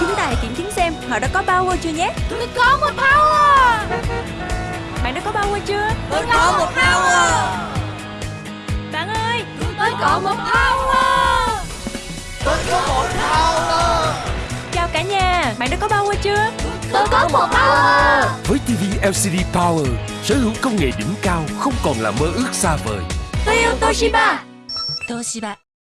chúng ta hãy kiểm chứng xem họ đã có power chưa nhé. Tôi có một power. Bạn đã có power chưa? Tôi có một power. Bạn ơi Tôi có một power. Tôi có một power. Chào cả nhà Bạn đã có power chưa? Tôi có một power. Với TV LCD Power, sở hữu công nghệ đỉnh cao không còn là mơ ước xa vời. Tôi yêu Toshiba. Toshiba.